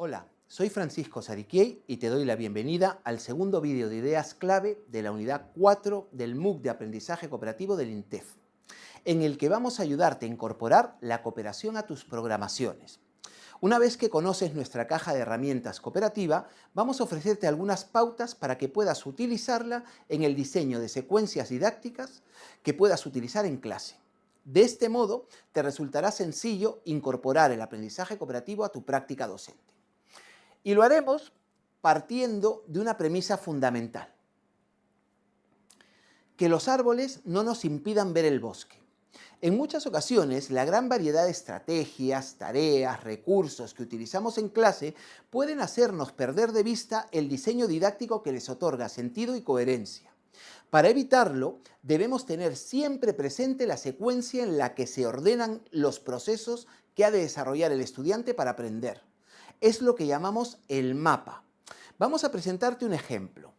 Hola, soy Francisco Sariquiei y te doy la bienvenida al segundo vídeo de ideas clave de la unidad 4 del MOOC de Aprendizaje Cooperativo del INTEF, en el que vamos a ayudarte a incorporar la cooperación a tus programaciones. Una vez que conoces nuestra caja de herramientas cooperativa, vamos a ofrecerte algunas pautas para que puedas utilizarla en el diseño de secuencias didácticas que puedas utilizar en clase. De este modo, te resultará sencillo incorporar el aprendizaje cooperativo a tu práctica docente. Y lo haremos partiendo de una premisa fundamental. Que los árboles no nos impidan ver el bosque. En muchas ocasiones, la gran variedad de estrategias, tareas, recursos que utilizamos en clase pueden hacernos perder de vista el diseño didáctico que les otorga sentido y coherencia. Para evitarlo, debemos tener siempre presente la secuencia en la que se ordenan los procesos que ha de desarrollar el estudiante para aprender es lo que llamamos el mapa. Vamos a presentarte un ejemplo.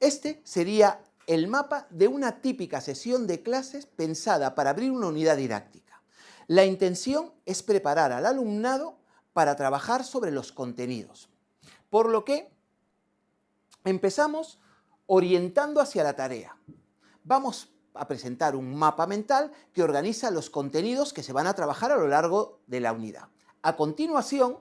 Este sería el mapa de una típica sesión de clases pensada para abrir una unidad didáctica. La intención es preparar al alumnado para trabajar sobre los contenidos. Por lo que empezamos orientando hacia la tarea. Vamos a presentar un mapa mental que organiza los contenidos que se van a trabajar a lo largo de la unidad. A continuación,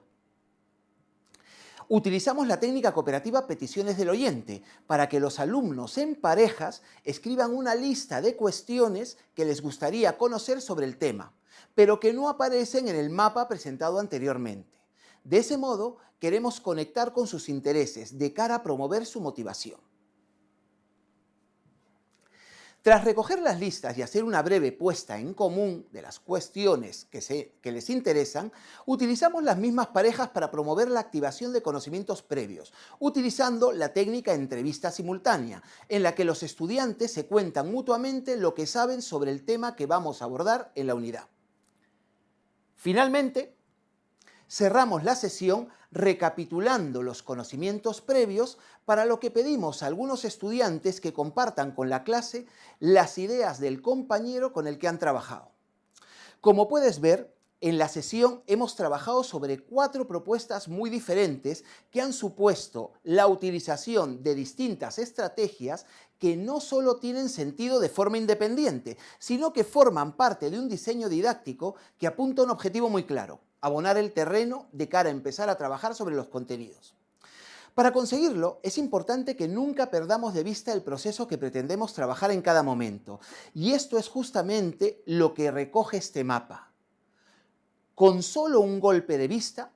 utilizamos la técnica cooperativa peticiones del oyente para que los alumnos en parejas escriban una lista de cuestiones que les gustaría conocer sobre el tema, pero que no aparecen en el mapa presentado anteriormente. De ese modo, queremos conectar con sus intereses de cara a promover su motivación. Tras recoger las listas y hacer una breve puesta en común de las cuestiones que, les interesan, utilizamos las mismas parejas para promover la activación de conocimientos previos, utilizando la técnica entrevista simultánea, en la que los estudiantes se cuentan mutuamente lo que saben sobre el tema que vamos a abordar en la unidad. Finalmente, cerramos la sesión recapitulando los conocimientos previos para lo que pedimos a algunos estudiantes que compartan con la clase las ideas del compañero con el que han trabajado. Como puedes ver, en la sesión hemos trabajado sobre cuatro propuestas muy diferentes que han supuesto la utilización de distintas estrategias que no solo tienen sentido de forma independiente, sino que forman parte de un diseño didáctico que apunta a un objetivo muy claro, abonar el terreno de cara a empezar a trabajar sobre los contenidos. Para conseguirlo, es importante que nunca perdamos de vista el proceso que pretendemos trabajar en cada momento. Y esto es justamente lo que recoge este mapa. Con solo un golpe de vista,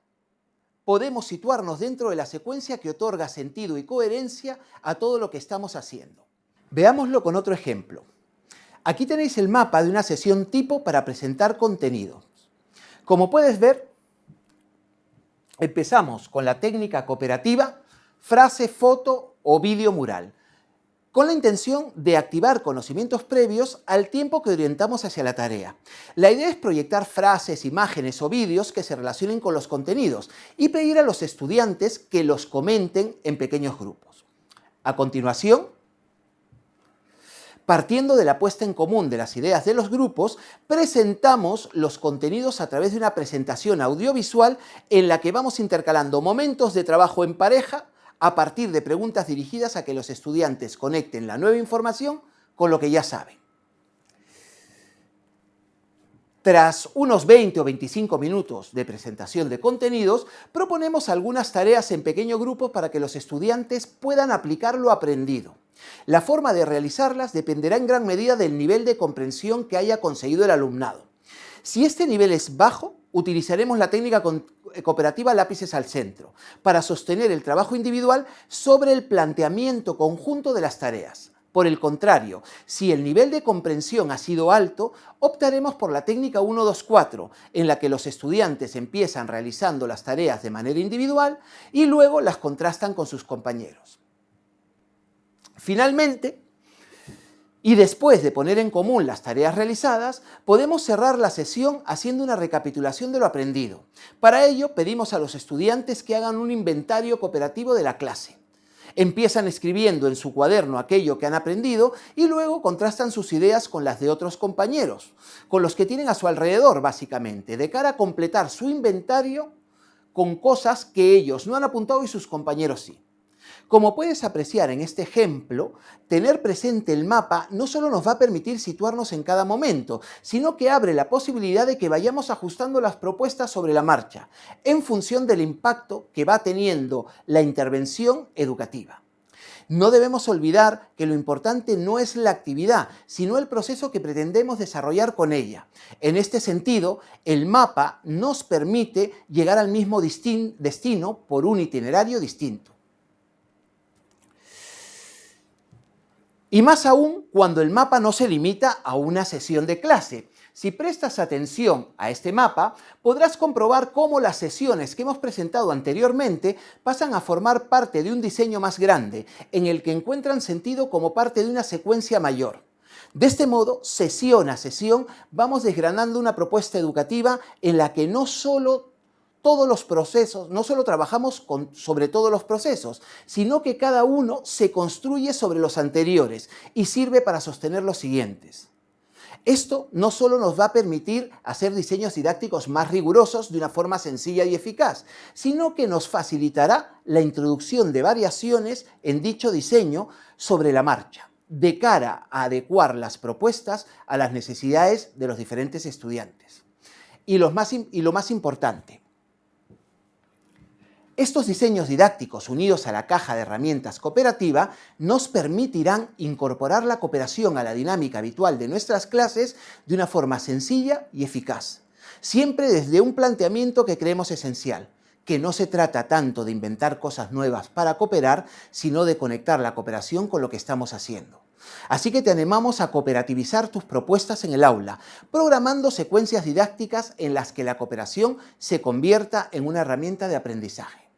podemos situarnos dentro de la secuencia que otorga sentido y coherencia a todo lo que estamos haciendo. Veámoslo con otro ejemplo. Aquí tenéis el mapa de una sesión tipo para presentar contenido. Como puedes ver, empezamos con la técnica cooperativa, frase, foto o vídeo mural, con la intención de activar conocimientos previos al tiempo que orientamos hacia la tarea. La idea es proyectar frases, imágenes o vídeos que se relacionen con los contenidos y pedir a los estudiantes que los comenten en pequeños grupos. A continuación, Partiendo de la puesta en común de las ideas de los grupos, presentamos los contenidos a través de una presentación audiovisual en la que vamos intercalando momentos de trabajo en pareja a partir de preguntas dirigidas a que los estudiantes conecten la nueva información con lo que ya saben. Tras unos 20 o 25 minutos de presentación de contenidos, proponemos algunas tareas en pequeño grupo para que los estudiantes puedan aplicar lo aprendido. La forma de realizarlas dependerá en gran medida del nivel de comprensión que haya conseguido el alumnado. Si este nivel es bajo, utilizaremos la técnica eh, cooperativa lápices al centro para sostener el trabajo individual sobre el planteamiento conjunto de las tareas. Por el contrario, si el nivel de comprensión ha sido alto, optaremos por la técnica 1-2-4, en la que los estudiantes empiezan realizando las tareas de manera individual y luego las contrastan con sus compañeros. Finalmente, y después de poner en común las tareas realizadas, podemos cerrar la sesión haciendo una recapitulación de lo aprendido. Para ello, pedimos a los estudiantes que hagan un inventario cooperativo de la clase. Empiezan escribiendo en su cuaderno aquello que han aprendido y luego contrastan sus ideas con las de otros compañeros, con los que tienen a su alrededor básicamente, de cara a completar su inventario con cosas que ellos no han apuntado y sus compañeros sí. Como puedes apreciar en este ejemplo, tener presente el mapa no solo nos va a permitir situarnos en cada momento, sino que abre la posibilidad de que vayamos ajustando las propuestas sobre la marcha, en función del impacto que va teniendo la intervención educativa. No debemos olvidar que lo importante no es la actividad, sino el proceso que pretendemos desarrollar con ella. En este sentido, el mapa nos permite llegar al mismo destino por un itinerario distinto. Y más aún cuando el mapa no se limita a una sesión de clase. Si prestas atención a este mapa, podrás comprobar cómo las sesiones que hemos presentado anteriormente pasan a formar parte de un diseño más grande, en el que encuentran sentido como parte de una secuencia mayor. De este modo, sesión a sesión, vamos desgranando una propuesta educativa en la que no solo todos los procesos, no solo trabajamos sobre todos los procesos, sino que cada uno se construye sobre los anteriores y sirve para sostener los siguientes. Esto no solo nos va a permitir hacer diseños didácticos más rigurosos de una forma sencilla y eficaz, sino que nos facilitará la introducción de variaciones en dicho diseño sobre la marcha, de cara a adecuar las propuestas a las necesidades de los diferentes estudiantes. Y lo más, importante, estos diseños didácticos unidos a la caja de herramientas cooperativa nos permitirán incorporar la cooperación a la dinámica habitual de nuestras clases de una forma sencilla y eficaz, siempre desde un planteamiento que creemos esencial, que no se trata tanto de inventar cosas nuevas para cooperar, sino de conectar la cooperación con lo que estamos haciendo. Así que te animamos a cooperativizar tus propuestas en el aula, programando secuencias didácticas en las que la cooperación se convierta en una herramienta de aprendizaje.